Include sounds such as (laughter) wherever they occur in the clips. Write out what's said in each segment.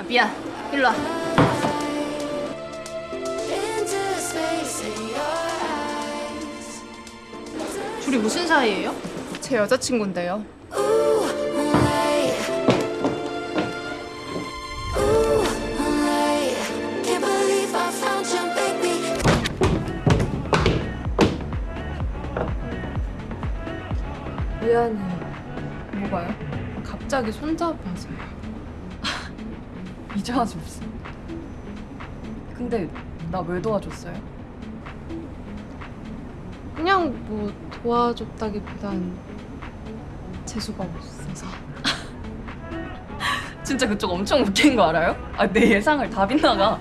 아, 미안. 일로 와. 둘이 무슨 사이예요? 제 여자친구인데요. 미안해. 뭐가요? 갑자기 손잡아서요. 이제 와서 무슨. 근데 나 왜 도와줬어요? 그냥 뭐 도와줬다기보단 재수가 없어서. (laughs) 진짜 그쪽 엄청 웃긴 거 알아요? 아, 내 예상을 다 빗나가.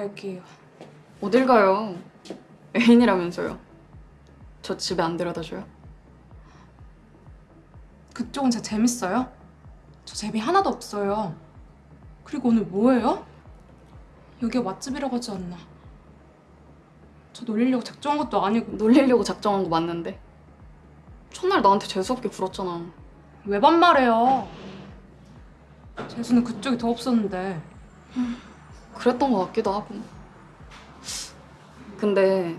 갈게요. 어딜 가요? 애인이라면서요. 저 집에 안 데려다 줘요? 그쪽은 진짜 재밌어요? 저 재미 하나도 없어요. 그리고 오늘 뭐예요? 여기가 맛집이라고 하지 않나? 저 놀리려고 작정한 것도 아니고 놀리려고 작정한 거 맞는데. 첫날 나한테 재수없게 굴었잖아. 왜 반말해요? 재수는 그쪽이 더 없었는데 그랬던 것 같기도 하고. 근데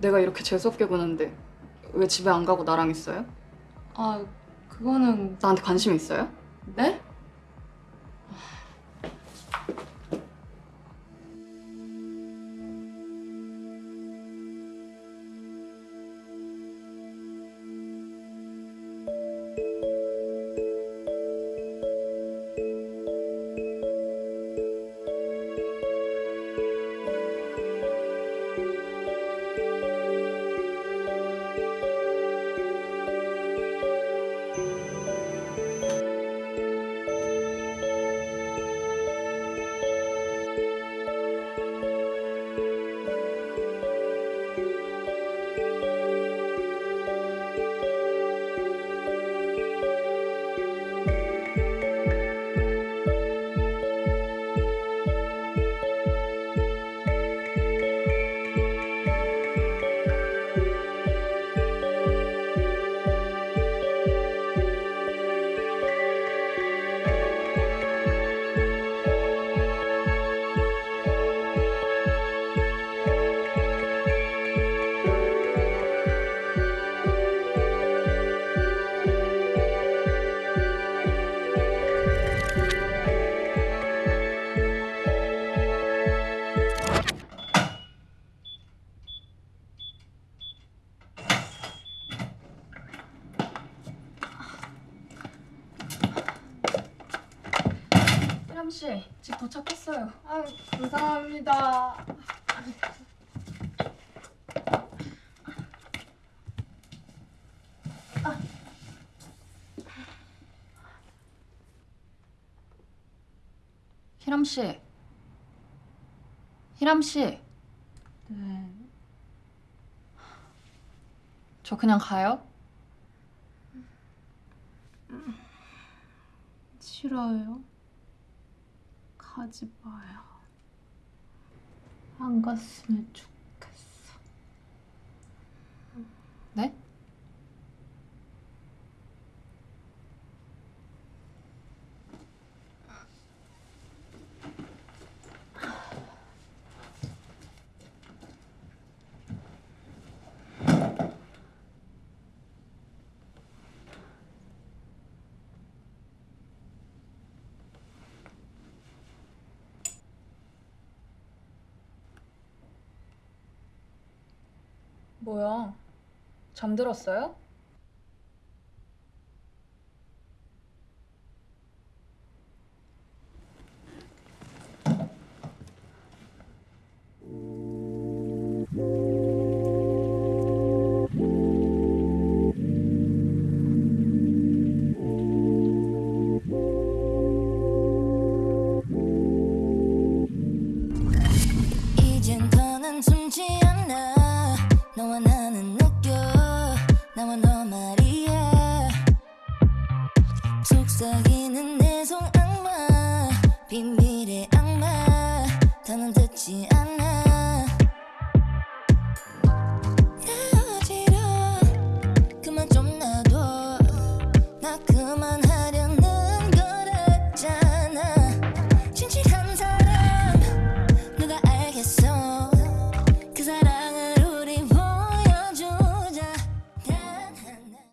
내가 이렇게 재수없게 구는데 왜 집에 안 가고 나랑 있어요? 아 그거는 나한테 관심 있어요? 네? 씨, 집 도착했어요. 아 감사합니다. 희람 씨. 희람 씨. 네. 저 그냥 가요? 싫어요. 가지 마요. 안 갔으면 좋겠어. 네? 뭐야? 잠들었어요?